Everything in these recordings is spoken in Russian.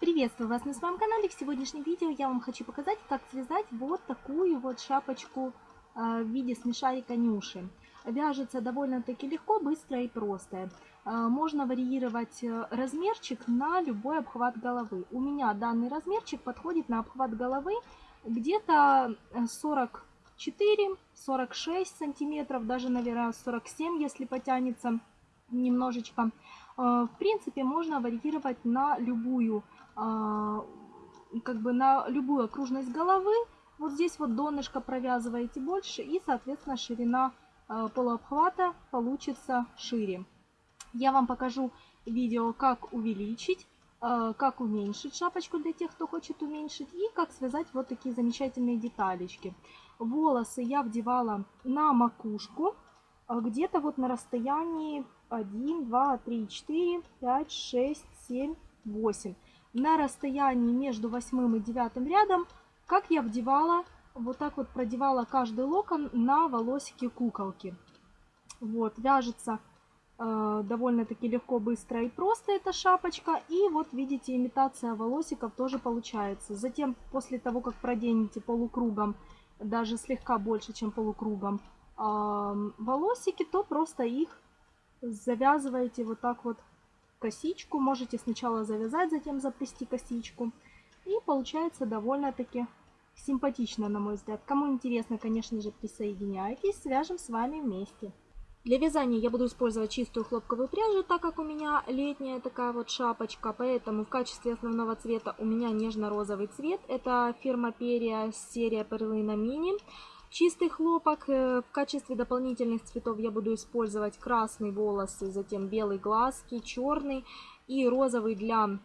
Приветствую вас на своем канале. В сегодняшнем видео я вам хочу показать, как связать вот такую вот шапочку э, в виде смешарика Нюши. Вяжется довольно-таки легко, быстро и просто. Э, можно варьировать э, размерчик на любой обхват головы. У меня данный размерчик подходит на обхват головы где-то 44-46 сантиметров, даже, наверное, 47, если потянется немножечко. В принципе, можно варьировать на любую как бы на любую окружность головы. Вот здесь вот донышко провязываете больше и, соответственно, ширина а, полуобхвата получится шире. Я вам покажу видео, как увеличить, а, как уменьшить шапочку для тех, кто хочет уменьшить, и как связать вот такие замечательные деталечки. Волосы я вдевала на макушку, где-то вот на расстоянии 1, 2, 3, 4, 5, 6, 7, 8 на расстоянии между восьмым и девятым рядом, как я вдевала, вот так вот продевала каждый локон на волосики куколки. Вот, вяжется э, довольно-таки легко, быстро и просто эта шапочка. И вот видите, имитация волосиков тоже получается. Затем, после того, как проденете полукругом, даже слегка больше, чем полукругом, э, волосики, то просто их завязываете вот так вот косичку. Можете сначала завязать, затем заплести косичку. И получается довольно-таки симпатично, на мой взгляд. Кому интересно, конечно же, присоединяйтесь, свяжем с вами вместе. Для вязания я буду использовать чистую хлопковую пряжу, так как у меня летняя такая вот шапочка, поэтому в качестве основного цвета у меня нежно-розовый цвет. Это фирма Перья, серия Перлина Мини. Чистый хлопок. Э, в качестве дополнительных цветов я буду использовать красный волосы, затем белый глазки, черный и розовый для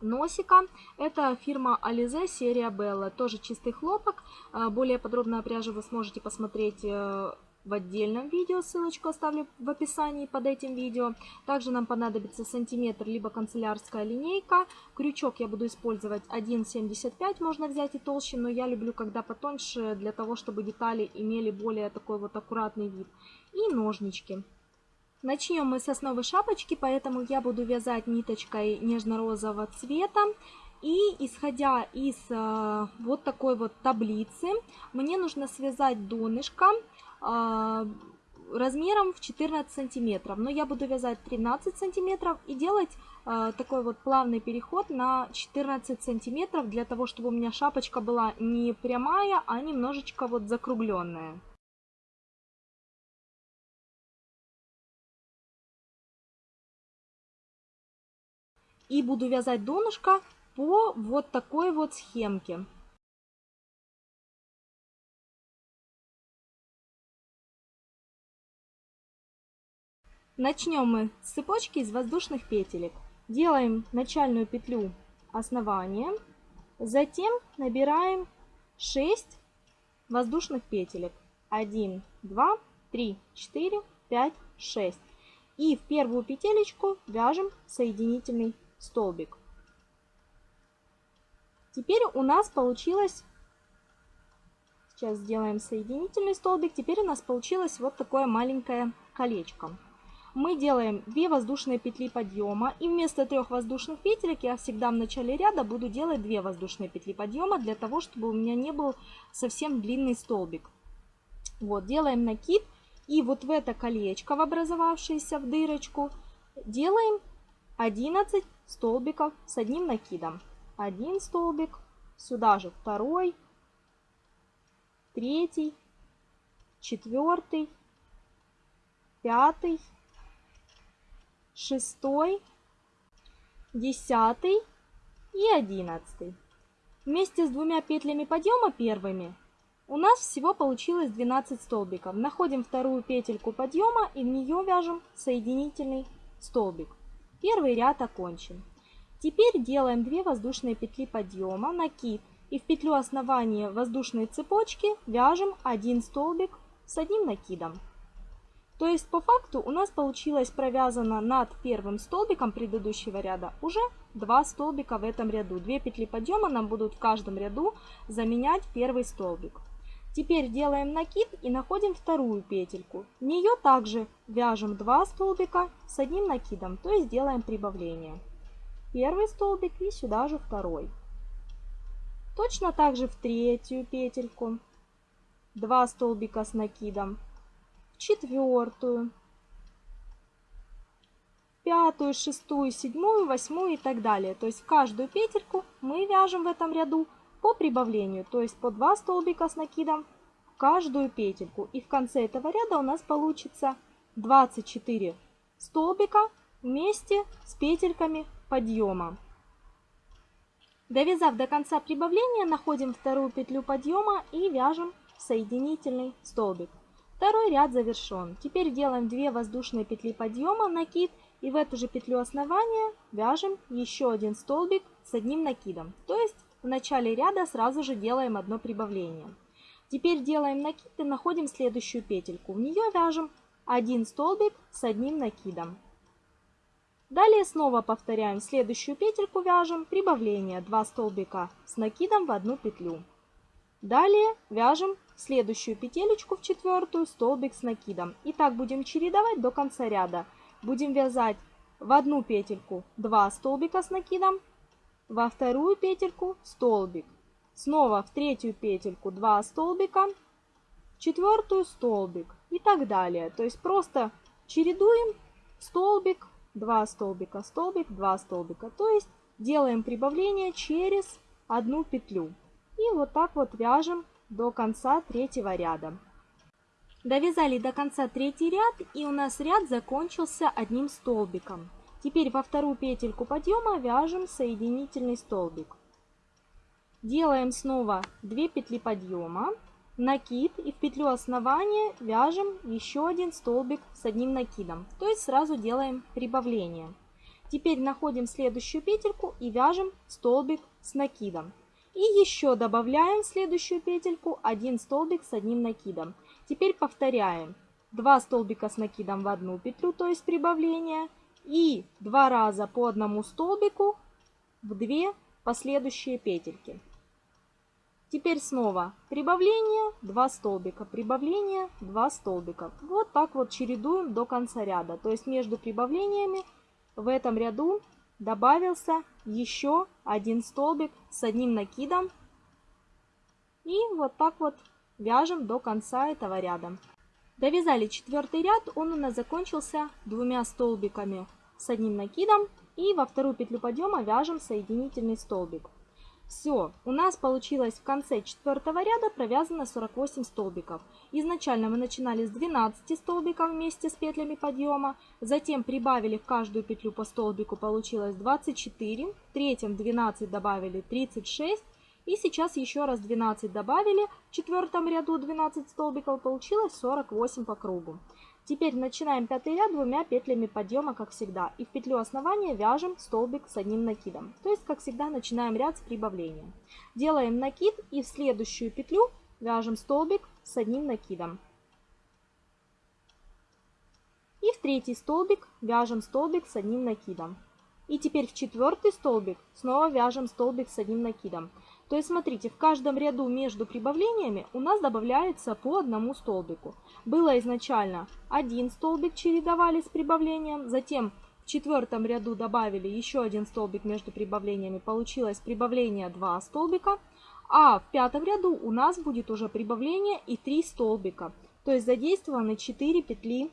носика. Это фирма Alize, серия Bella. Тоже чистый хлопок. Э, более подробно о пряже вы сможете посмотреть э, в отдельном видео, ссылочку оставлю в описании под этим видео. Также нам понадобится сантиметр, либо канцелярская линейка. Крючок я буду использовать 1,75, можно взять и толще, но я люблю, когда потоньше, для того, чтобы детали имели более такой вот аккуратный вид. И ножнички. Начнем мы с основы шапочки, поэтому я буду вязать ниточкой нежно-розового цвета. И исходя из э, вот такой вот таблицы, мне нужно связать донышко размером в 14 сантиметров. Но я буду вязать 13 сантиметров и делать э, такой вот плавный переход на 14 сантиметров для того, чтобы у меня шапочка была не прямая, а немножечко вот закругленная. И буду вязать донышко по вот такой вот схемке. Начнем мы с цепочки из воздушных петелек. Делаем начальную петлю основания, затем набираем 6 воздушных петелек. 1, 2, 3, 4, 5, 6. И в первую петелечку вяжем соединительный столбик. Теперь у нас получилось, сейчас сделаем соединительный столбик, теперь у нас получилось вот такое маленькое колечко мы делаем 2 воздушные петли подъема. И вместо трех воздушных петелек я всегда в начале ряда буду делать 2 воздушные петли подъема, для того, чтобы у меня не был совсем длинный столбик. Вот, делаем накид. И вот в это колечко, в образовавшееся в дырочку, делаем 11 столбиков с одним накидом. Один столбик, сюда же второй, третий, четвертый, пятый, шестой, десятый и одиннадцатый. Вместе с двумя петлями подъема первыми у нас всего получилось 12 столбиков. Находим вторую петельку подъема и в нее вяжем соединительный столбик. Первый ряд окончен. Теперь делаем 2 воздушные петли подъема, накид и в петлю основания воздушной цепочки вяжем один столбик с одним накидом. То есть по факту у нас получилось провязано над первым столбиком предыдущего ряда уже два столбика в этом ряду. Две петли подъема нам будут в каждом ряду заменять первый столбик. Теперь делаем накид и находим вторую петельку. В нее также вяжем два столбика с одним накидом, то есть делаем прибавление. первый столбик и сюда же второй. Точно так же в третью петельку 2 столбика с накидом, четвертую, пятую, шестую, седьмую, восьмую и так далее. То есть каждую петельку мы вяжем в этом ряду по прибавлению, то есть по 2 столбика с накидом в каждую петельку. И в конце этого ряда у нас получится 24 столбика вместе с петельками подъема. Довязав до конца прибавления, находим вторую петлю подъема и вяжем соединительный столбик. Второй ряд завершен. Теперь делаем 2 воздушные петли подъема, накид и в эту же петлю основания вяжем еще один столбик с одним накидом. То есть в начале ряда сразу же делаем одно прибавление. Теперь делаем накид и находим следующую петельку. В нее вяжем один столбик с одним накидом. Далее снова повторяем следующую петельку вяжем прибавление 2 столбика с накидом в одну петлю. Далее вяжем следующую петелечку в четвертую столбик с накидом. И так будем чередовать до конца ряда. Будем вязать в одну петельку 2 столбика с накидом, во вторую петельку столбик. Снова в третью петельку 2 столбика, четвертую столбик и так далее. То есть просто чередуем столбик, 2 столбика, столбик, 2 столбика. То есть делаем прибавление через одну петлю. И вот так вот вяжем до конца третьего ряда. Довязали до конца третий ряд и у нас ряд закончился одним столбиком. Теперь во вторую петельку подъема вяжем соединительный столбик. Делаем снова 2 петли подъема, накид и в петлю основания вяжем еще один столбик с одним накидом. То есть сразу делаем прибавление. Теперь находим следующую петельку и вяжем столбик с накидом. И еще добавляем в следующую петельку один столбик с одним накидом. Теперь повторяем. 2 столбика с накидом в одну петлю, то есть прибавление, и два раза по одному столбику в две последующие петельки. Теперь снова прибавление, 2 столбика, прибавление, 2 столбика. Вот так вот чередуем до конца ряда. То есть между прибавлениями в этом ряду добавился еще один столбик с одним накидом. И вот так вот вяжем до конца этого ряда. Довязали четвертый ряд, он у нас закончился двумя столбиками с одним накидом и во вторую петлю подъема вяжем соединительный столбик. Все, у нас получилось в конце четвертого ряда провязано 48 столбиков. Изначально мы начинали с 12 столбиков вместе с петлями подъема, затем прибавили в каждую петлю по столбику, получилось 24, в третьем 12 добавили 36, и сейчас еще раз 12 добавили, в четвертом ряду 12 столбиков, получилось 48 по кругу. Теперь начинаем пятый ряд двумя петлями подъема, как всегда. И в петлю основания вяжем столбик с одним накидом. То есть, как всегда, начинаем ряд с прибавления. Делаем накид и в следующую петлю вяжем столбик с одним накидом. И в третий столбик вяжем столбик с одним накидом. И теперь в четвертый столбик снова вяжем столбик с одним накидом. То есть, смотрите, в каждом ряду между прибавлениями у нас добавляется по одному столбику. Было изначально один столбик чередовали с прибавлением, затем в четвертом ряду добавили еще один столбик между прибавлениями, получилось прибавление 2 столбика, а в пятом ряду у нас будет уже прибавление и 3 столбика, то есть задействованы 4 петли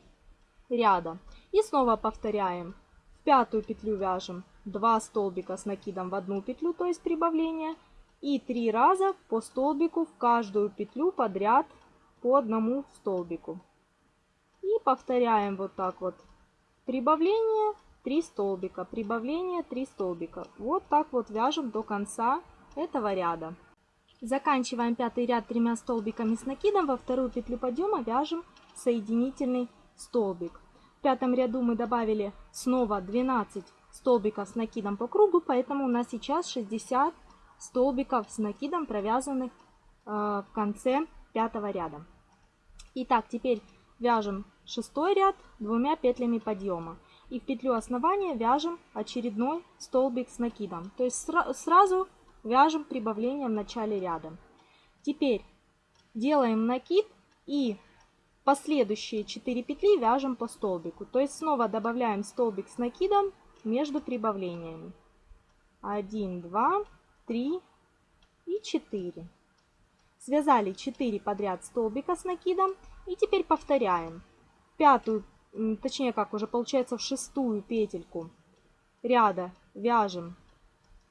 ряда. И снова повторяем. В пятую петлю вяжем 2 столбика с накидом в одну петлю, то есть прибавление, и три раза по столбику в каждую петлю подряд по одному столбику. И повторяем вот так вот. Прибавление 3 столбика, прибавление 3 столбика. Вот так вот вяжем до конца этого ряда. Заканчиваем пятый ряд тремя столбиками с накидом. Во вторую петлю подъема вяжем соединительный столбик. В пятом ряду мы добавили снова 12 столбиков с накидом по кругу, поэтому у нас сейчас 60 столбиков с накидом, провязанных э, в конце пятого ряда. Итак, теперь вяжем шестой ряд двумя петлями подъема. И в петлю основания вяжем очередной столбик с накидом. То есть сразу вяжем прибавление в начале ряда. Теперь делаем накид и последующие 4 петли вяжем по столбику. То есть снова добавляем столбик с накидом между прибавлениями. 1, 2, 3 и 4. Связали 4 подряд столбика с накидом и теперь повторяем. Пятую, точнее как уже получается в шестую петельку ряда вяжем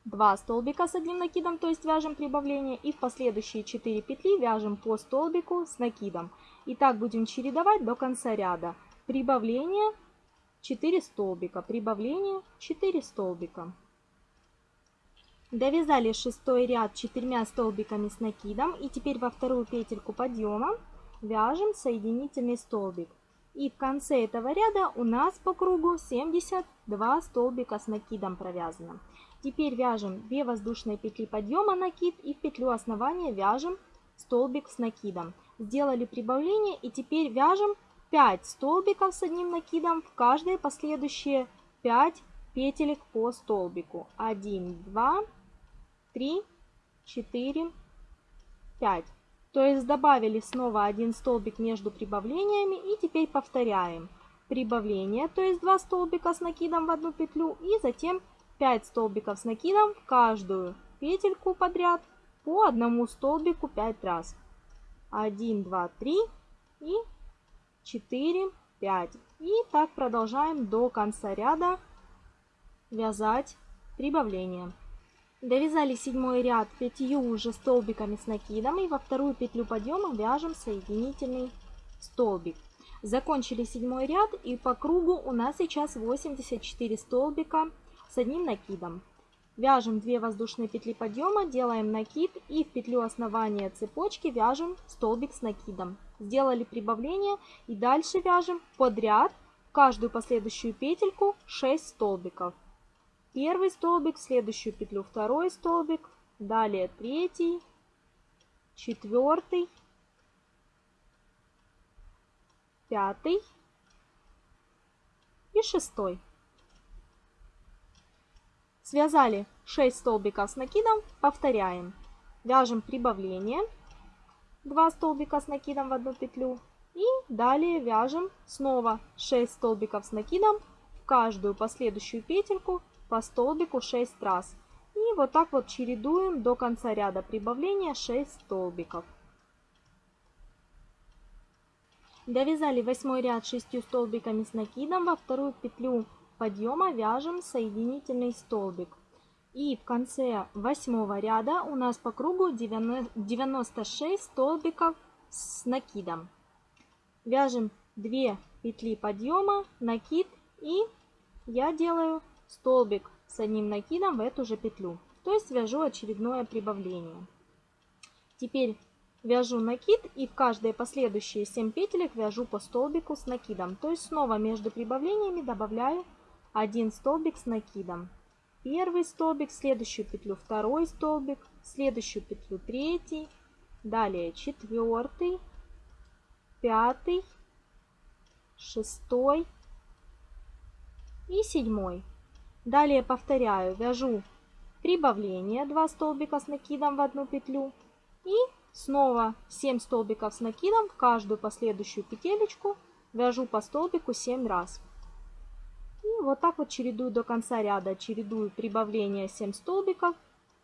2 столбика с одним накидом, то есть вяжем прибавление, и в последующие 4 петли вяжем по столбику с накидом. И так будем чередовать до конца ряда. Прибавление 4 столбика, прибавление 4 столбика. Довязали шестой ряд четырьмя столбиками с накидом и теперь во вторую петельку подъема вяжем соединительный столбик. И в конце этого ряда у нас по кругу 72 столбика с накидом провязано. Теперь вяжем 2 воздушные петли подъема накид и в петлю основания вяжем столбик с накидом. Сделали прибавление и теперь вяжем 5 столбиков с одним накидом в каждые последующие 5 петелек по столбику. 1, 2, 3, 4, 5. То есть добавили снова один столбик между прибавлениями и теперь повторяем. Прибавление, то есть 2 столбика с накидом в одну петлю и затем 5 столбиков с накидом в каждую петельку подряд по одному столбику 5 раз. 1, 2, 3 и 4, 5. И так продолжаем до конца ряда вязать прибавление. Довязали седьмой ряд пятью уже столбиками с накидом и во вторую петлю подъема вяжем соединительный столбик. Закончили седьмой ряд и по кругу у нас сейчас 84 столбика с одним накидом. Вяжем 2 воздушные петли подъема, делаем накид и в петлю основания цепочки вяжем столбик с накидом. Сделали прибавление и дальше вяжем подряд каждую последующую петельку 6 столбиков первый столбик, в следующую петлю второй столбик, далее третий, четвертый, пятый и шестой. Связали 6 столбиков с накидом, повторяем. Вяжем прибавление, 2 столбика с накидом в одну петлю. И далее вяжем снова 6 столбиков с накидом в каждую последующую петельку по столбику 6 раз. И вот так вот чередуем до конца ряда прибавления 6 столбиков. Довязали восьмой ряд 6 столбиками с накидом. Во вторую петлю подъема вяжем соединительный столбик. И в конце восьмого ряда у нас по кругу 96 столбиков с накидом. Вяжем 2 петли подъема, накид и я делаю столбик с одним накидом в эту же петлю. То есть вяжу очередное прибавление. Теперь вяжу накид и в каждые последующие 7 петелек вяжу по столбику с накидом. То есть снова между прибавлениями добавляю один столбик с накидом. Первый столбик, следующую петлю второй столбик, следующую петлю третий, далее четвертый, пятый, шестой и седьмой. Далее повторяю, вяжу прибавление 2 столбика с накидом в одну петлю и снова 7 столбиков с накидом в каждую последующую петелечку вяжу по столбику 7 раз. И вот так вот чередую до конца ряда, чередую прибавление 7 столбиков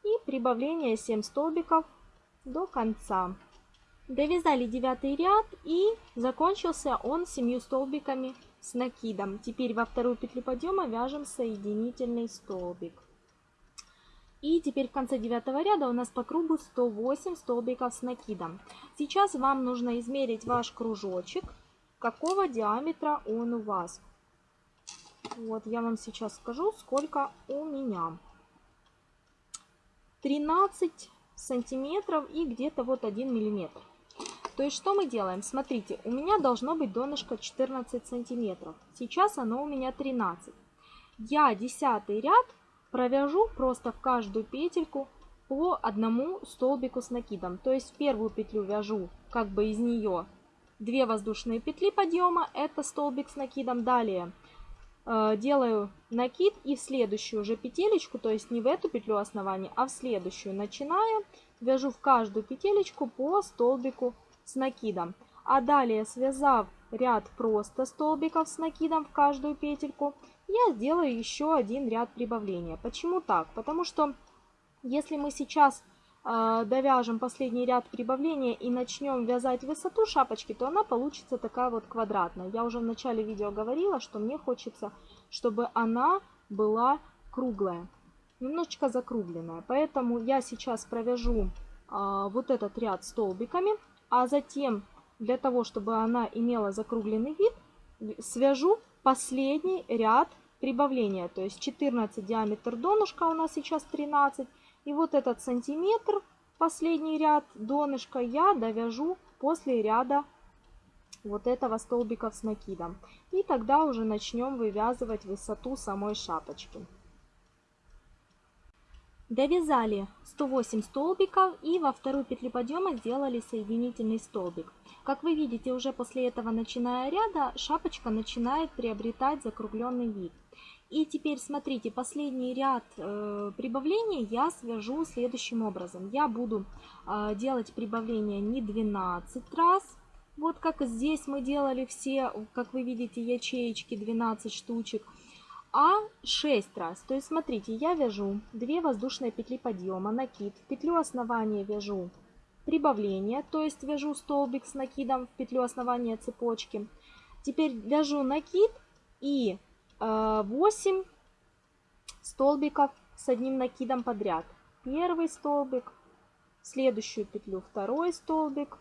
и прибавление 7 столбиков до конца. Довязали девятый ряд и закончился он 7 столбиками с накидом. Теперь во вторую петлю подъема вяжем соединительный столбик. И теперь в конце девятого ряда у нас по кругу 108 столбиков с накидом. Сейчас вам нужно измерить ваш кружочек, какого диаметра он у вас. Вот я вам сейчас скажу, сколько у меня. 13 сантиметров и где-то вот 1 миллиметр. То есть что мы делаем? Смотрите, у меня должно быть донышко 14 сантиметров. Сейчас оно у меня 13. Я десятый ряд провяжу просто в каждую петельку по одному столбику с накидом. То есть первую петлю вяжу как бы из нее 2 воздушные петли подъема, это столбик с накидом. Далее э, делаю накид и в следующую уже петелечку, то есть не в эту петлю основания, а в следующую, начиная, вяжу в каждую петелечку по столбику с накидом. А далее, связав ряд просто столбиков с накидом в каждую петельку я сделаю еще один ряд прибавления. Почему так? Потому что если мы сейчас э, довяжем последний ряд прибавления и начнем вязать высоту шапочки, то она получится такая вот квадратная. Я уже в начале видео говорила, что мне хочется, чтобы она была круглая, немножечко закругленная. Поэтому я сейчас провяжу э, вот этот ряд столбиками, а затем для того, чтобы она имела закругленный вид, свяжу последний ряд прибавления. То есть 14 диаметр донышка у нас сейчас 13. И вот этот сантиметр, последний ряд донышка, я довяжу после ряда вот этого столбиков с накидом. И тогда уже начнем вывязывать высоту самой шапочки. Довязали 108 столбиков и во вторую петлю подъема сделали соединительный столбик. Как вы видите, уже после этого, начиная ряда, шапочка начинает приобретать закругленный вид. И теперь смотрите, последний ряд э, прибавления я свяжу следующим образом. Я буду э, делать прибавление не 12 раз, вот как здесь мы делали все, как вы видите, ячеечки 12 штучек, а 6 раз. То есть смотрите, я вяжу 2 воздушные петли подъема, накид, в петлю основания вяжу прибавление, то есть вяжу столбик с накидом в петлю основания цепочки. Теперь вяжу накид и 8 э, столбиков с одним накидом подряд. Первый столбик, следующую петлю второй столбик,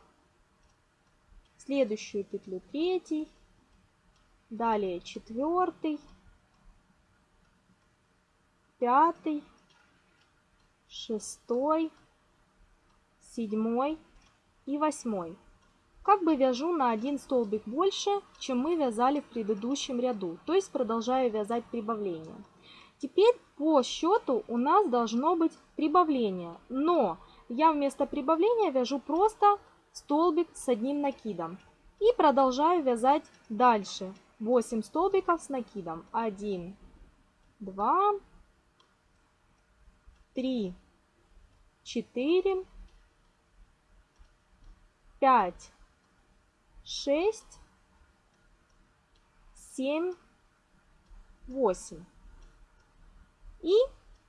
следующую петлю третий, далее четвертый, пятый, шестой, седьмой и восьмой. Как бы вяжу на один столбик больше, чем мы вязали в предыдущем ряду, то есть продолжаю вязать прибавление. Теперь по счету у нас должно быть прибавление, но я вместо прибавления вяжу просто столбик с одним накидом. И продолжаю вязать дальше 8 столбиков с накидом. 1, 2, 3, 4, 5, 6, 7, 8. И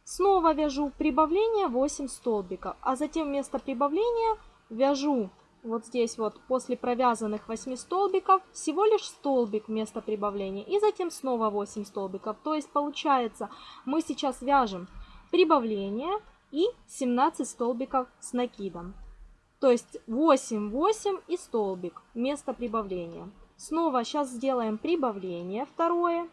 снова вяжу прибавление 8 столбиков, а затем вместо прибавления вяжу вот здесь вот после провязанных 8 столбиков всего лишь столбик вместо прибавления и затем снова 8 столбиков. То есть получается мы сейчас вяжем прибавление и 17 столбиков с накидом. То есть 8, 8 и столбик вместо прибавления. Снова сейчас сделаем прибавление второе.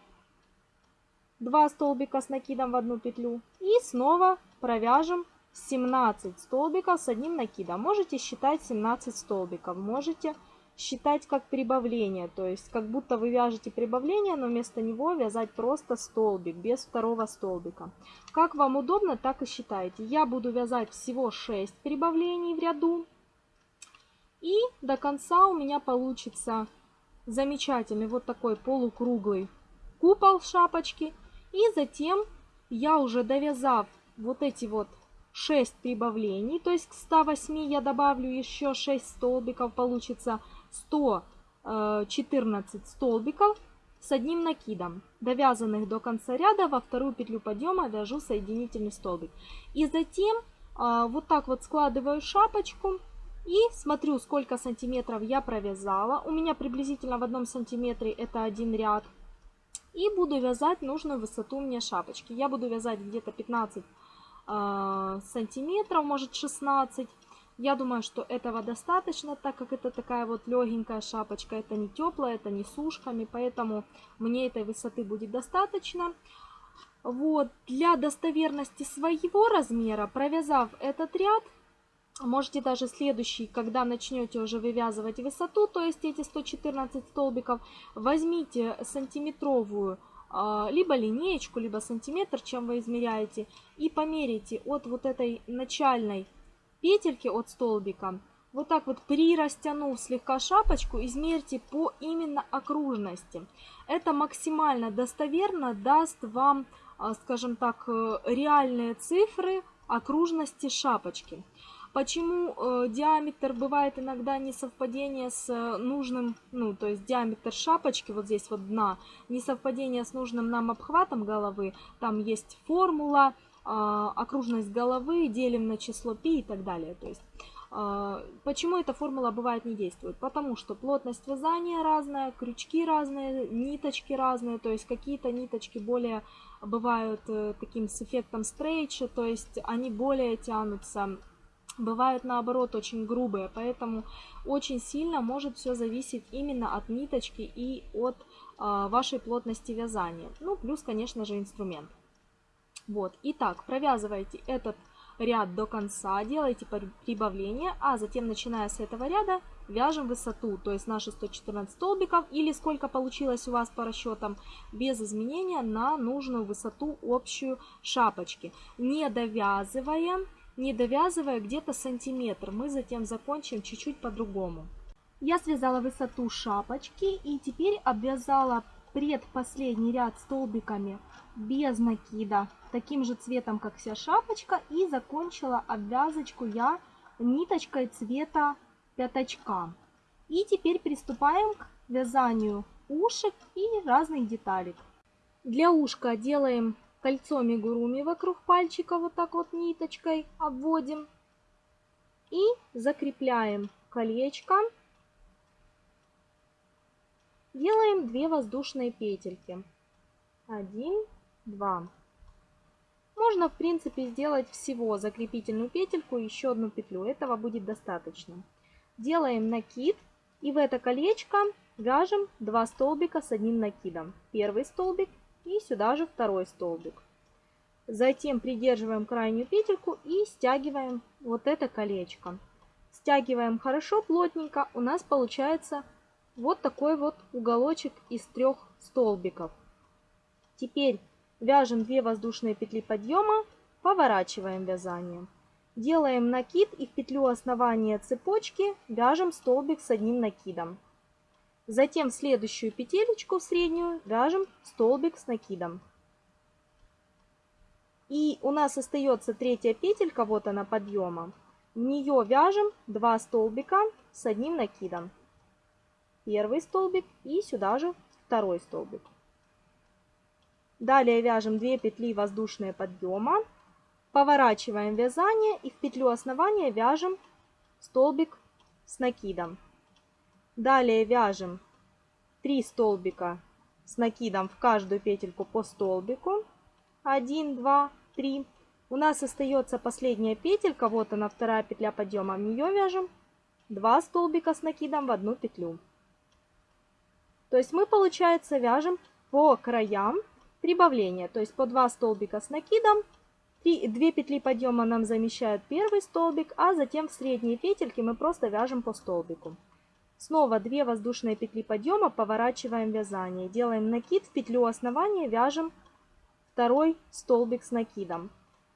2 столбика с накидом в одну петлю. И снова провяжем 17 столбиков с одним накидом. Можете считать 17 столбиков, можете считать как прибавление, то есть как будто вы вяжете прибавление, но вместо него вязать просто столбик, без второго столбика. Как вам удобно, так и считайте. Я буду вязать всего 6 прибавлений в ряду. И до конца у меня получится замечательный вот такой полукруглый купол шапочки. И затем я уже довязав вот эти вот 6 прибавлений, то есть к 108 я добавлю еще 6 столбиков, получится 114 э, столбиков с одним накидом, довязанных до конца ряда, во вторую петлю подъема вяжу соединительный столбик. И затем э, вот так вот складываю шапочку и смотрю, сколько сантиметров я провязала. У меня приблизительно в одном сантиметре это один ряд. И буду вязать нужную высоту мне шапочки. Я буду вязать где-то 15 а, сантиметров, может 16. Я думаю, что этого достаточно, так как это такая вот легенькая шапочка. Это не теплая, это не с ушками, поэтому мне этой высоты будет достаточно. Вот, для достоверности своего размера, провязав этот ряд, можете даже следующий, когда начнете уже вывязывать высоту, то есть эти 114 столбиков, возьмите сантиметровую а, либо линеечку, либо сантиметр, чем вы измеряете, и померите от вот этой начальной петельки от столбика, вот так вот прирастянув слегка шапочку, измерьте по именно окружности. Это максимально достоверно даст вам, а, скажем так, э, реальные цифры окружности шапочки. Почему э, диаметр бывает иногда несовпадение с э, нужным, ну, то есть диаметр шапочки, вот здесь вот дна, несовпадение с нужным нам обхватом головы, там есть формула, окружность головы, делим на число π и так далее. То есть а, Почему эта формула бывает не действует? Потому что плотность вязания разная, крючки разные, ниточки разные, то есть какие-то ниточки более бывают э, таким с эффектом стрейча, то есть они более тянутся, бывают наоборот очень грубые, поэтому очень сильно может все зависеть именно от ниточки и от а, вашей плотности вязания. Ну, плюс, конечно же, инструмент. Вот, итак, провязывайте этот ряд до конца, делайте прибавление, а затем, начиная с этого ряда, вяжем высоту, то есть наши 114 столбиков, или сколько получилось у вас по расчетам, без изменения на нужную высоту общую шапочки. Не довязывая, не довязывая где-то сантиметр, мы затем закончим чуть-чуть по-другому. Я связала высоту шапочки и теперь обвязала предпоследний ряд столбиками без накида, таким же цветом, как вся шапочка. И закончила обвязочку я ниточкой цвета пятачка. И теперь приступаем к вязанию ушек и разных деталек. Для ушка делаем кольцо мигуруми вокруг пальчика, вот так вот ниточкой обводим. И закрепляем колечко Делаем 2 воздушные петельки. 1, 2. Можно, в принципе, сделать всего закрепительную петельку и еще одну петлю. Этого будет достаточно. Делаем накид и в это колечко вяжем 2 столбика с одним накидом. Первый столбик и сюда же второй столбик. Затем придерживаем крайнюю петельку и стягиваем вот это колечко. Стягиваем хорошо, плотненько. У нас получается вот такой вот уголочек из трех столбиков. Теперь вяжем 2 воздушные петли подъема, поворачиваем вязание. Делаем накид и в петлю основания цепочки вяжем столбик с одним накидом. Затем в следующую петелечку в среднюю вяжем столбик с накидом. И у нас остается третья петелька, вот она подъема. В нее вяжем 2 столбика с одним накидом первый столбик и сюда же второй столбик. Далее вяжем 2 петли воздушные подъема, поворачиваем вязание и в петлю основания вяжем столбик с накидом. Далее вяжем 3 столбика с накидом в каждую петельку по столбику. 1, 2, 3. У нас остается последняя петелька, вот она вторая петля подъема, в нее вяжем 2 столбика с накидом в одну петлю. То есть мы, получается, вяжем по краям прибавления. То есть по 2 столбика с накидом, 3, 2 петли подъема нам замещают первый столбик, а затем в средние петельки мы просто вяжем по столбику. Снова 2 воздушные петли подъема, поворачиваем вязание. Делаем накид, в петлю основания вяжем второй столбик с накидом.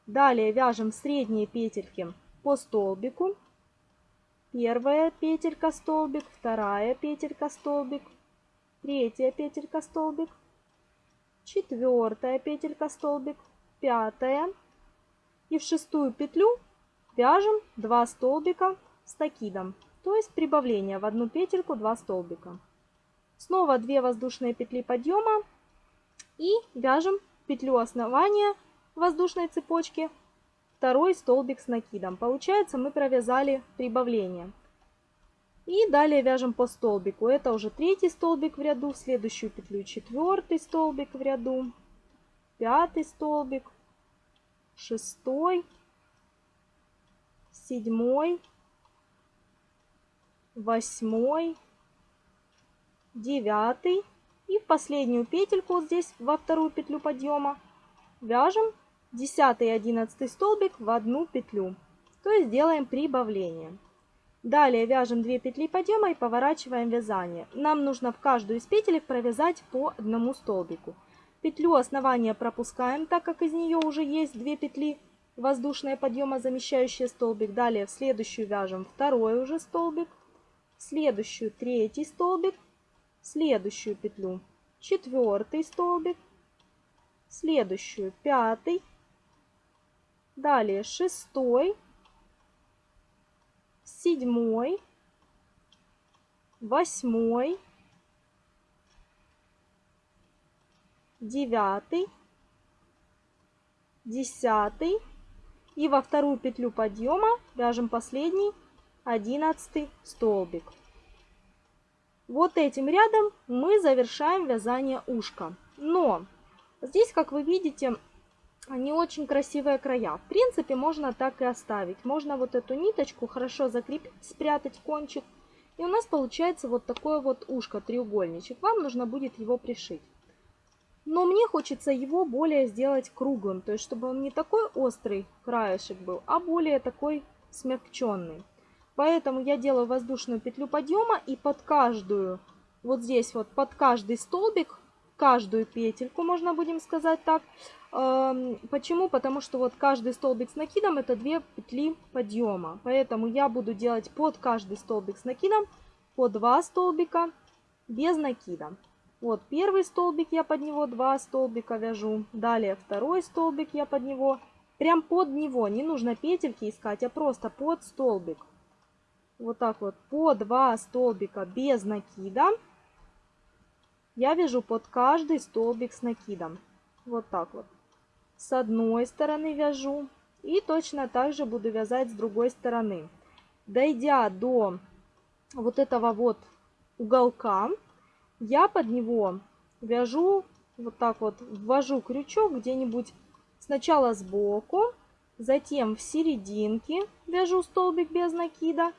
Далее вяжем средние петельки по столбику. Первая петелька столбик, вторая петелька столбик, третья петелька столбик, четвертая петелька столбик, пятая. И в шестую петлю вяжем 2 столбика с накидом, то есть прибавление в одну петельку 2 столбика. Снова 2 воздушные петли подъема и вяжем петлю основания воздушной цепочки второй столбик с накидом. Получается мы провязали прибавление. И далее вяжем по столбику. Это уже третий столбик в ряду, в следующую петлю четвертый столбик в ряду, пятый столбик, шестой, седьмой, восьмой, девятый. И в последнюю петельку вот здесь, во вторую петлю подъема, вяжем 10 и 11 столбик в одну петлю. То есть делаем прибавление. Далее вяжем 2 петли подъема и поворачиваем вязание. Нам нужно в каждую из петелек провязать по одному столбику. Петлю основания пропускаем, так как из нее уже есть 2 петли воздушные подъема, замещающие столбик. Далее в следующую вяжем второй уже столбик, в следующую третий столбик, в следующую петлю четвертый столбик, в следующую пятый, далее шестой, седьмой, восьмой, девятый, десятый и во вторую петлю подъема вяжем последний одиннадцатый столбик. Вот этим рядом мы завершаем вязание ушка. Но здесь, как вы видите, не очень красивые края. В принципе, можно так и оставить. Можно вот эту ниточку хорошо закрепить, спрятать кончик. И у нас получается вот такое вот ушко, треугольничек. Вам нужно будет его пришить. Но мне хочется его более сделать круглым. То есть, чтобы он не такой острый краешек был, а более такой смягченный. Поэтому я делаю воздушную петлю подъема и под каждую, вот здесь вот, под каждый столбик, каждую петельку, можно будем сказать так, Почему? Потому что вот каждый столбик с накидом это две петли подъема. Поэтому я буду делать под каждый столбик с накидом по 2 столбика без накида. Вот первый столбик я под него 2 столбика вяжу. Далее второй столбик я под него. Прям под него. Не нужно петельки искать, а просто под столбик. Вот так вот по 2 столбика без накида. Я вяжу под каждый столбик с накидом. Вот так вот с одной стороны вяжу и точно так же буду вязать с другой стороны. Дойдя до вот этого вот уголка, я под него вяжу вот так вот, ввожу крючок где-нибудь сначала сбоку, затем в серединке вяжу столбик без накида.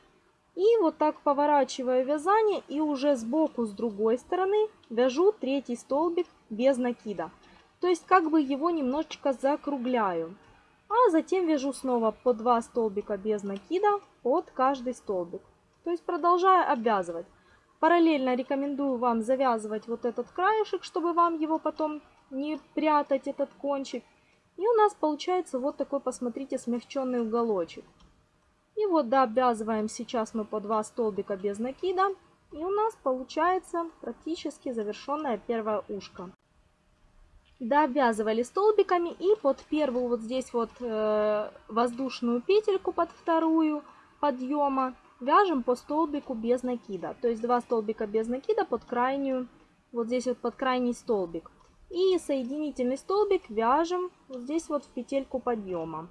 И вот так поворачиваю вязание и уже сбоку с другой стороны вяжу третий столбик без накида. То есть как бы его немножечко закругляю. А затем вяжу снова по 2 столбика без накида под каждый столбик. То есть продолжаю обвязывать. Параллельно рекомендую вам завязывать вот этот краешек, чтобы вам его потом не прятать, этот кончик. И у нас получается вот такой, посмотрите, смягченный уголочек. И вот дообвязываем сейчас мы по 2 столбика без накида. И у нас получается практически завершенное первое ушко довязывали столбиками и под первую вот здесь вот э, воздушную петельку под вторую подъема вяжем по столбику без накида. То есть два столбика без накида под крайнюю, вот здесь вот под крайний столбик. И соединительный столбик вяжем вот здесь вот в петельку подъема.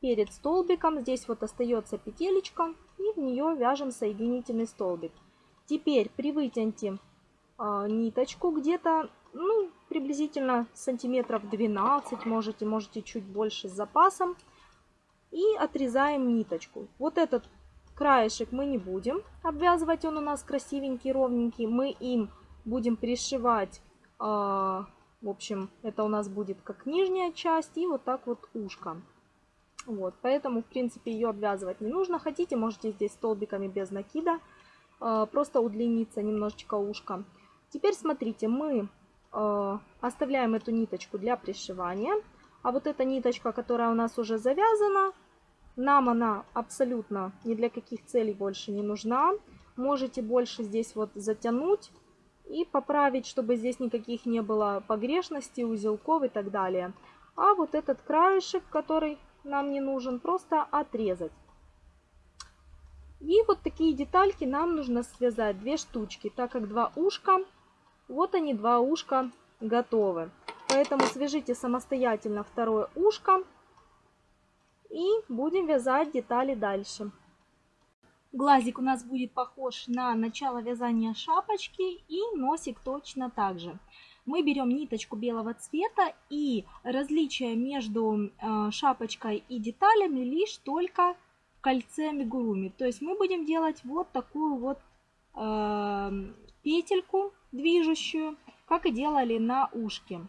Перед столбиком здесь вот остается петелечка и в нее вяжем соединительный столбик. Теперь при вытяньте э, ниточку где-то ну, приблизительно сантиметров 12, можете, можете чуть больше с запасом. И отрезаем ниточку. Вот этот краешек мы не будем обвязывать, он у нас красивенький, ровненький. Мы им будем пришивать, э, в общем, это у нас будет как нижняя часть и вот так вот ушко. Вот, поэтому, в принципе, ее обвязывать не нужно. Хотите, можете здесь столбиками без накида, э, просто удлиниться немножечко ушко. Теперь смотрите, мы оставляем эту ниточку для пришивания. А вот эта ниточка, которая у нас уже завязана, нам она абсолютно ни для каких целей больше не нужна. Можете больше здесь вот затянуть и поправить, чтобы здесь никаких не было погрешностей, узелков и так далее. А вот этот краешек, который нам не нужен, просто отрезать. И вот такие детальки нам нужно связать, две штучки, так как два ушка вот они, два ушка готовы. Поэтому свяжите самостоятельно второе ушко и будем вязать детали дальше. Глазик у нас будет похож на начало вязания шапочки и носик точно так же. Мы берем ниточку белого цвета и различие между э, шапочкой и деталями лишь только в кольце амигуруми. То есть мы будем делать вот такую вот э, петельку движущую, как и делали на ушке.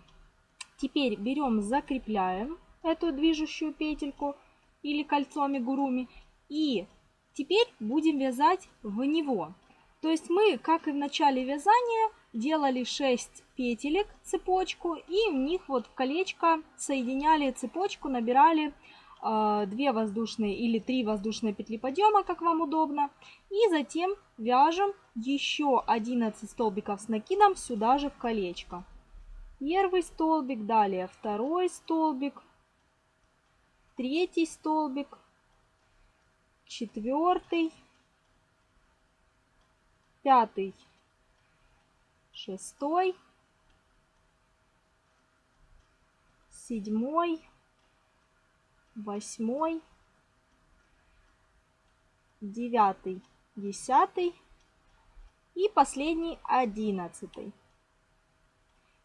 Теперь берем, закрепляем эту движущую петельку или кольцо амигуруми и теперь будем вязать в него. То есть мы, как и в начале вязания, делали 6 петелек цепочку и в них вот в колечко соединяли цепочку, набирали 2 э, воздушные или 3 воздушные петли подъема, как вам удобно. И затем вяжем еще 11 столбиков с накидом сюда же в колечко. Первый столбик, далее второй столбик, третий столбик, четвертый, пятый, шестой, седьмой, восьмой, девятый, десятый и последний одиннадцатый.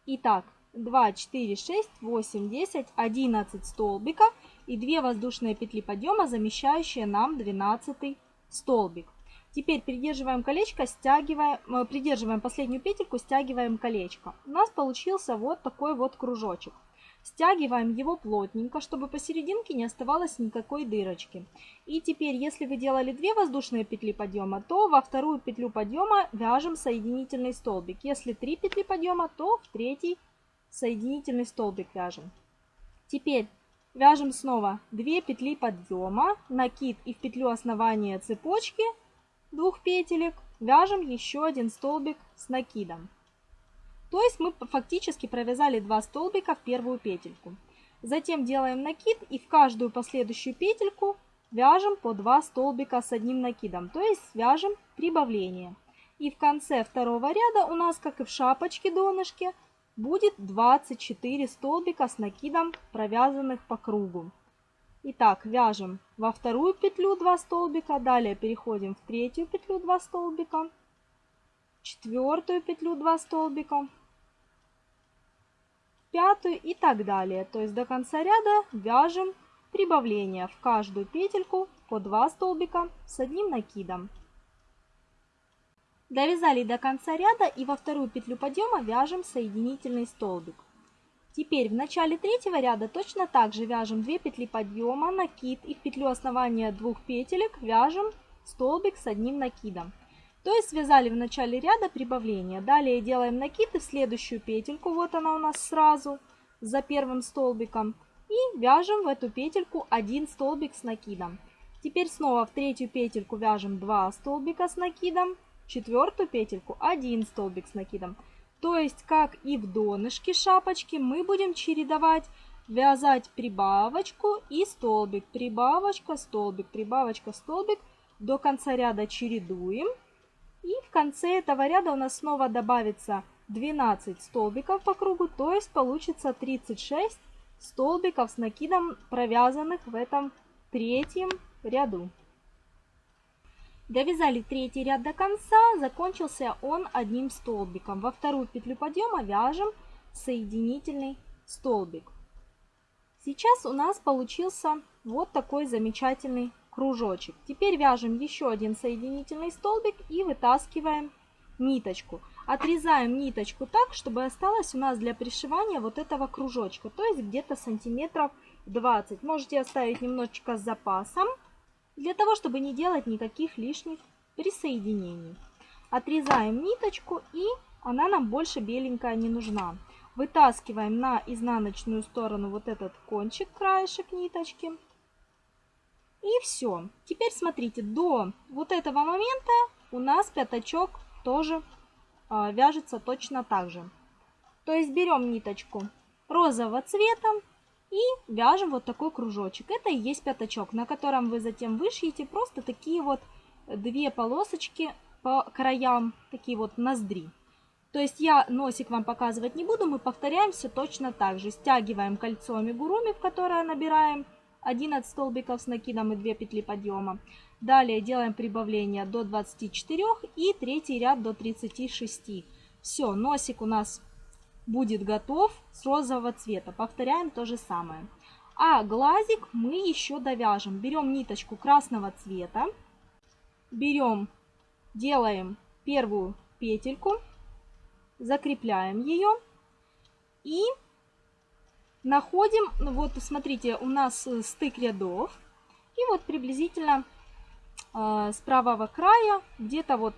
Итак, 2, 4, 6, 8, 10, 11 столбиков и 2 воздушные петли подъема, замещающие нам 12 столбик. Теперь придерживаем колечко, стягиваем, э, придерживаем последнюю петельку, стягиваем колечко. У нас получился вот такой вот кружочек. Стягиваем его плотненько, чтобы посерединке не оставалось никакой дырочки. И теперь, если вы делали 2 воздушные петли подъема, то во вторую петлю подъема вяжем соединительный столбик. Если 3 петли подъема, то в третий соединительный столбик вяжем. Теперь вяжем снова 2 петли подъема, накид и в петлю основания цепочки двух петелек вяжем еще один столбик с накидом. То есть мы фактически провязали 2 столбика в первую петельку. Затем делаем накид и в каждую последующую петельку вяжем по 2 столбика с одним накидом, то есть вяжем прибавление. И в конце второго ряда у нас, как и в шапочке донышке, будет 24 столбика с накидом, провязанных по кругу. Итак, вяжем во вторую петлю 2 столбика, далее переходим в третью петлю 2 столбика, четвертую петлю 2 столбика, пятую и так далее. То есть до конца ряда вяжем прибавление в каждую петельку по 2 столбика с одним накидом. Довязали до конца ряда и во вторую петлю подъема вяжем соединительный столбик. Теперь в начале третьего ряда точно так же вяжем 2 петли подъема, накид и в петлю основания двух петелек вяжем столбик с одним накидом. То есть связали в начале ряда прибавление. Далее делаем накид и в следующую петельку, вот она у нас сразу, за первым столбиком. И вяжем в эту петельку один столбик с накидом. Теперь снова в третью петельку вяжем 2 столбика с накидом, четвертую петельку один столбик с накидом. То есть, как и в донышке шапочки, мы будем чередовать вязать прибавочку и столбик, прибавочка, столбик, прибавочка, столбик. До конца ряда чередуем. И в конце этого ряда у нас снова добавится 12 столбиков по кругу, то есть получится 36 столбиков с накидом, провязанных в этом третьем ряду. Довязали третий ряд до конца, закончился он одним столбиком. Во вторую петлю подъема вяжем соединительный столбик. Сейчас у нас получился вот такой замечательный кружочек. Теперь вяжем еще один соединительный столбик и вытаскиваем ниточку. Отрезаем ниточку так, чтобы осталось у нас для пришивания вот этого кружочка, то есть где-то сантиметров 20. Можете оставить немножечко с запасом для того, чтобы не делать никаких лишних присоединений. Отрезаем ниточку и она нам больше беленькая не нужна. Вытаскиваем на изнаночную сторону вот этот кончик, краешек ниточки. И все. Теперь смотрите, до вот этого момента у нас пятачок тоже э, вяжется точно так же. То есть берем ниточку розового цвета, и вяжем вот такой кружочек. Это и есть пятачок, на котором вы затем вышьете просто такие вот две полосочки по краям, такие вот ноздри. То есть я носик вам показывать не буду, мы повторяем все точно так же. Стягиваем кольцо амигуруми, в которое набираем 11 столбиков с накидом и 2 петли подъема. Далее делаем прибавление до 24 и третий ряд до 36. Все, носик у нас будет готов с розового цвета. Повторяем то же самое. А глазик мы еще довяжем. Берем ниточку красного цвета, берем, делаем первую петельку, закрепляем ее и находим, ну вот смотрите, у нас э, стык рядов. И вот приблизительно э, с правого края, где-то вот,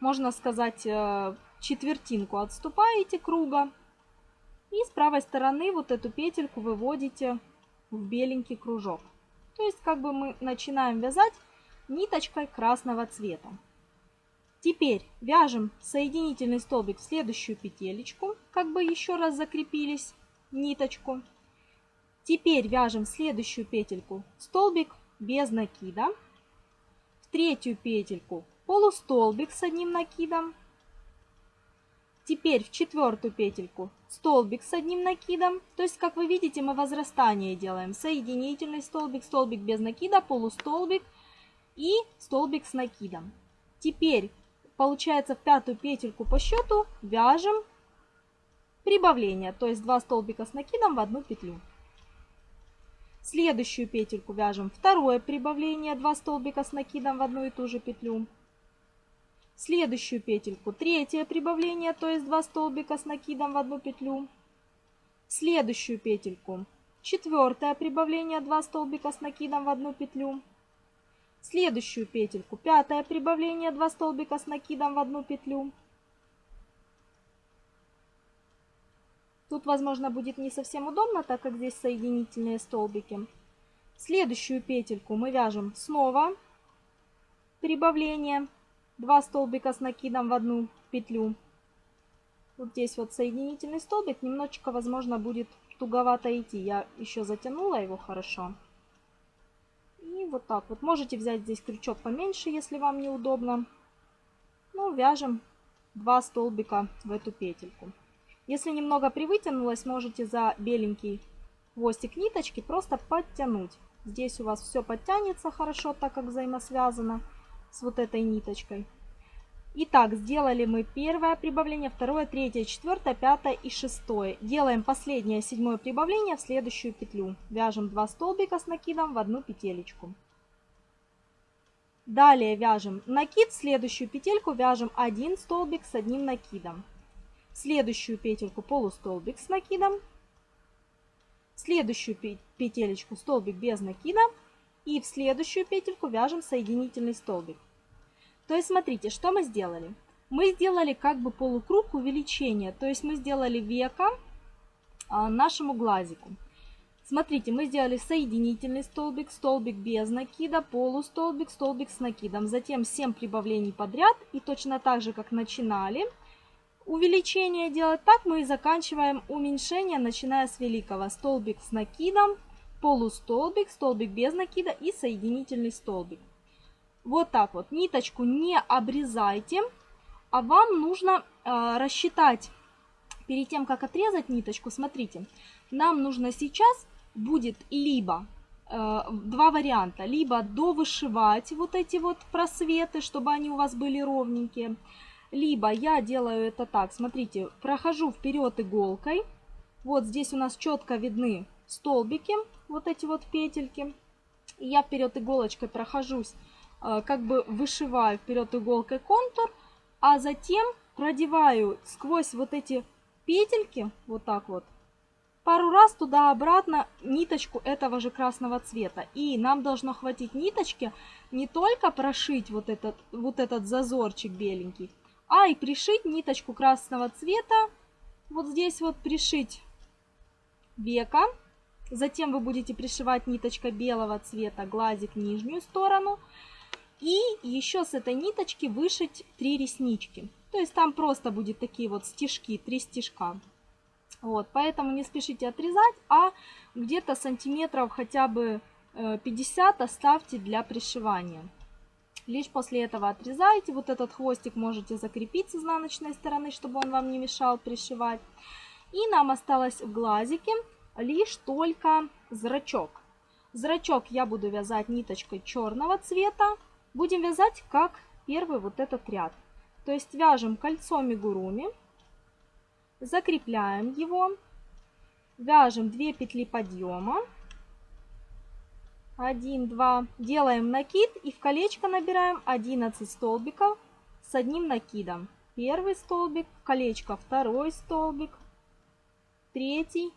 можно сказать, э, четвертинку отступаете круга и с правой стороны вот эту петельку выводите в беленький кружок. То есть как бы мы начинаем вязать ниточкой красного цвета. Теперь вяжем соединительный столбик в следующую петелечку, как бы еще раз закрепились ниточку. Теперь вяжем следующую петельку столбик без накида. в третью петельку полустолбик с одним накидом. Теперь в четвертую петельку столбик с одним накидом. То есть, как вы видите, мы возрастание делаем. Соединительный столбик, столбик без накида, полустолбик и столбик с накидом. Теперь, получается, в пятую петельку по счету вяжем прибавление. То есть, два столбика с накидом в одну петлю. Следующую петельку вяжем второе прибавление, два столбика с накидом в одну и ту же петлю следующую петельку третье прибавление, то есть 2 столбика с накидом в одну петлю, следующую петельку четвертое прибавление, 2 столбика с накидом в одну петлю, следующую петельку пятое прибавление, 2 столбика с накидом в одну петлю. Тут, возможно, будет не совсем удобно, так как здесь соединительные столбики. Следующую петельку мы вяжем снова прибавление 2 столбика с накидом в одну петлю. Вот здесь вот соединительный столбик, немножечко, возможно, будет туговато идти. Я еще затянула его хорошо. И вот так вот. Можете взять здесь крючок поменьше, если вам неудобно. Ну, вяжем 2 столбика в эту петельку. Если немного привытянулось, можете за беленький хвостик ниточки просто подтянуть. Здесь у вас все подтянется хорошо, так как взаимосвязано с вот этой ниточкой. Итак, сделали мы первое прибавление, второе, третье, четвертое, пятое и шестое. Делаем последнее седьмое прибавление в следующую петлю. Вяжем 2 столбика с накидом в одну петелечку. Далее вяжем накид, в следующую петельку вяжем 1 столбик с одним накидом. Следующую петельку полустолбик с накидом. Следующую петелечку столбик без накида и в следующую петельку вяжем соединительный столбик. То есть смотрите, что мы сделали? Мы сделали как бы полукруг увеличения, то есть мы сделали века а, нашему глазику. Смотрите, мы сделали соединительный столбик, столбик без накида, полустолбик, столбик с накидом. Затем 7 прибавлений подряд. И точно так же, как начинали увеличение делать, так мы заканчиваем уменьшение, начиная с великого. Столбик с накидом, полустолбик, столбик без накида и соединительный столбик. Вот так вот. Ниточку не обрезайте, а вам нужно э, рассчитать перед тем, как отрезать ниточку. Смотрите, нам нужно сейчас будет либо э, два варианта. Либо довышивать вот эти вот просветы, чтобы они у вас были ровненькие. Либо я делаю это так. Смотрите, прохожу вперед иголкой. Вот здесь у нас четко видны столбики вот эти вот петельки. Я вперед иголочкой прохожусь, э, как бы вышиваю вперед иголкой контур, а затем продеваю сквозь вот эти петельки, вот так вот, пару раз туда-обратно ниточку этого же красного цвета. И нам должно хватить ниточки не только прошить вот этот, вот этот зазорчик беленький, а и пришить ниточку красного цвета, вот здесь вот пришить века, Затем вы будете пришивать ниточкой белого цвета глазик нижнюю сторону. И еще с этой ниточки вышить три реснички. То есть там просто будет такие вот стежки, три стежка. Вот, поэтому не спешите отрезать, а где-то сантиметров хотя бы 50 э, оставьте для пришивания. Лишь после этого отрезаете. Вот этот хвостик можете закрепить с изнаночной стороны, чтобы он вам не мешал пришивать. И нам осталось в глазике лишь только зрачок. Зрачок я буду вязать ниточкой черного цвета. Будем вязать как первый вот этот ряд. То есть вяжем кольцо мигуруми, закрепляем его, вяжем 2 петли подъема, 1, 2, делаем накид и в колечко набираем 11 столбиков с одним накидом. Первый столбик, колечко второй столбик, третий,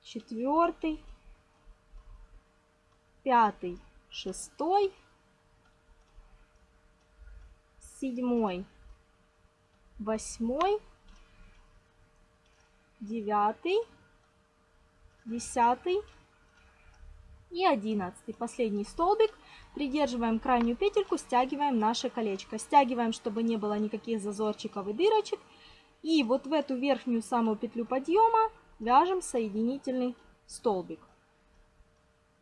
четвертый, пятый, шестой, седьмой, восьмой, девятый, десятый и одиннадцатый. Последний столбик. Придерживаем крайнюю петельку, стягиваем наше колечко. Стягиваем, чтобы не было никаких зазорчиков и дырочек. И вот в эту верхнюю самую петлю подъема вяжем соединительный столбик.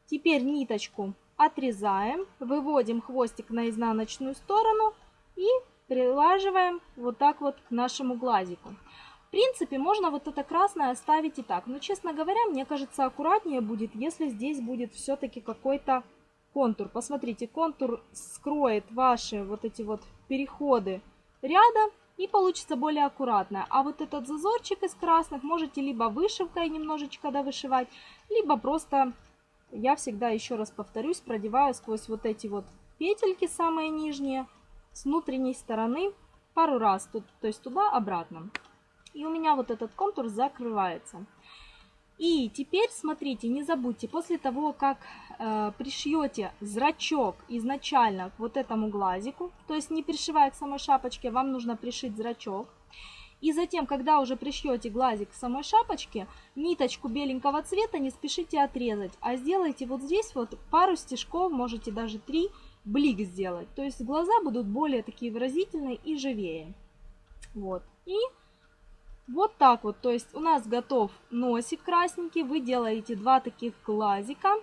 Теперь ниточку отрезаем, выводим хвостик на изнаночную сторону и прилаживаем вот так вот к нашему глазику. Принципе, можно вот это красное оставить и так. Но, честно говоря, мне кажется, аккуратнее будет, если здесь будет все-таки какой-то контур. Посмотрите, контур скроет ваши вот эти вот переходы ряда и получится более аккуратно. А вот этот зазорчик из красных можете либо вышивкой немножечко довышивать, либо просто, я всегда еще раз повторюсь, продеваю сквозь вот эти вот петельки самые нижние с внутренней стороны пару раз, тут, то есть туда-обратно. И у меня вот этот контур закрывается. И теперь смотрите, не забудьте, после того, как э, пришьете зрачок изначально к вот этому глазику, то есть не пришивая к самой шапочке, вам нужно пришить зрачок. И затем, когда уже пришьете глазик к самой шапочке, ниточку беленького цвета не спешите отрезать, а сделайте вот здесь вот пару стежков, можете даже три, блик сделать. То есть глаза будут более такие выразительные и живее. Вот. И вот так вот, то есть у нас готов носик красненький, вы делаете два таких глазика,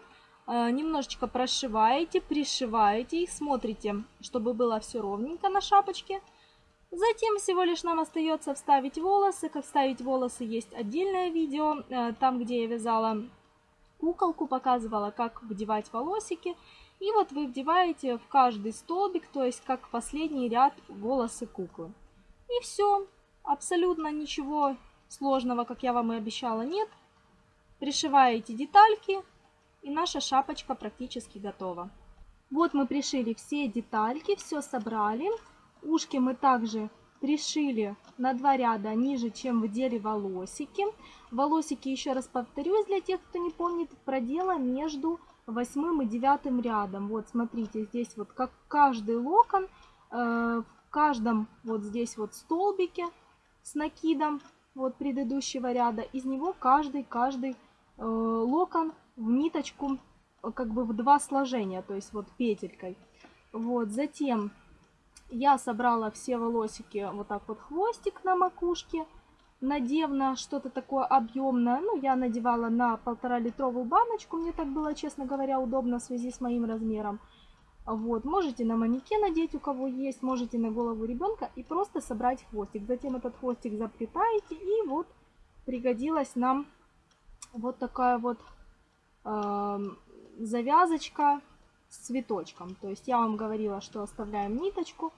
э, немножечко прошиваете, пришиваете их, смотрите, чтобы было все ровненько на шапочке. Затем всего лишь нам остается вставить волосы. Как вставить волосы есть отдельное видео, э, там где я вязала куколку, показывала, как вдевать волосики. И вот вы вдеваете в каждый столбик, то есть как последний ряд волосы куклы. И все. Абсолютно ничего сложного, как я вам и обещала, нет. Пришиваете детальки, и наша шапочка практически готова. Вот мы пришили все детальки, все собрали. Ушки мы также пришили на два ряда ниже, чем вдели волосики. Волосики, еще раз повторюсь, для тех, кто не помнит, продела между восьмым и девятым рядом. Вот смотрите, здесь вот как каждый локон, э, в каждом вот здесь вот столбике с накидом вот предыдущего ряда. Из него каждый, каждый э, локон в ниточку э, как бы в два сложения, то есть вот петелькой. Вот, затем я собрала все волосики, вот так вот хвостик на макушке, надев на что-то такое объемное. Ну, я надевала на полтора литровую баночку, мне так было, честно говоря, удобно в связи с моим размером. Вот, можете на манекен надеть, у кого есть, можете на голову ребенка и просто собрать хвостик. Затем этот хвостик заплетаете и вот пригодилась нам вот такая вот э, завязочка с цветочком. То есть я вам говорила, что оставляем ниточку.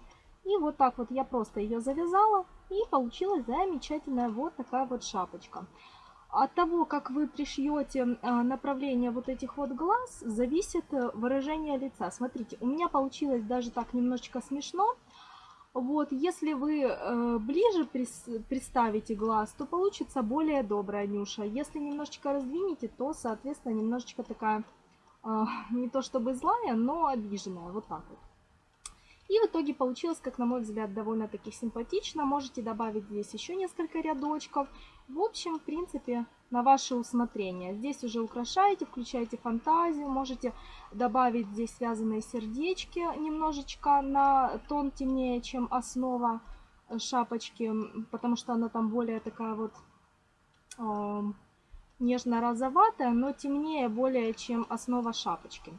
И вот так вот я просто ее завязала и получилась замечательная вот такая вот шапочка. От того, как вы пришьете а, направление вот этих вот глаз, зависит э, выражение лица. Смотрите, у меня получилось даже так немножечко смешно. Вот, если вы э, ближе представите глаз, то получится более добрая нюша. Если немножечко раздвинете, то, соответственно, немножечко такая, э, не то чтобы злая, но обиженная. Вот так вот. И в итоге получилось, как на мой взгляд, довольно-таки симпатично. Можете добавить здесь еще несколько рядочков. В общем, в принципе, на ваше усмотрение. Здесь уже украшаете, включаете фантазию. Можете добавить здесь связанные сердечки немножечко на тон темнее, чем основа шапочки, потому что она там более такая вот э, нежно-розоватая, но темнее более, чем основа шапочки.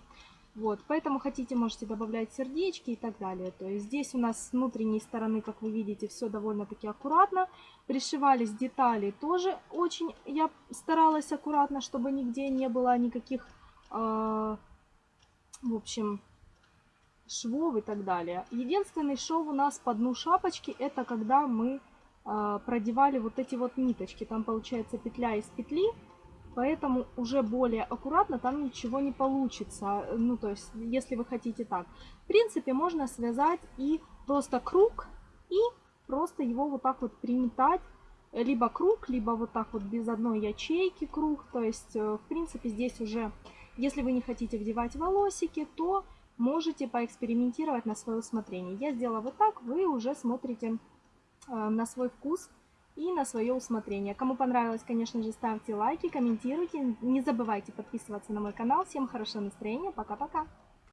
Вот, поэтому хотите, можете добавлять сердечки и так далее. То есть здесь у нас с внутренней стороны, как вы видите, все довольно-таки аккуратно. Пришивались детали тоже очень, я старалась аккуратно, чтобы нигде не было никаких, э, в общем, швов и так далее. Единственный шов у нас по дну шапочки, это когда мы э, продевали вот эти вот ниточки. Там получается петля из петли Поэтому уже более аккуратно там ничего не получится. Ну, то есть, если вы хотите так. В принципе, можно связать и просто круг, и просто его вот так вот приметать. Либо круг, либо вот так вот без одной ячейки круг. То есть, э, в принципе, здесь уже, если вы не хотите вдевать волосики, то можете поэкспериментировать на свое усмотрение. Я сделала вот так, вы уже смотрите э, на свой вкус и на свое усмотрение. Кому понравилось, конечно же, ставьте лайки, комментируйте. Не забывайте подписываться на мой канал. Всем хорошего настроения. Пока-пока.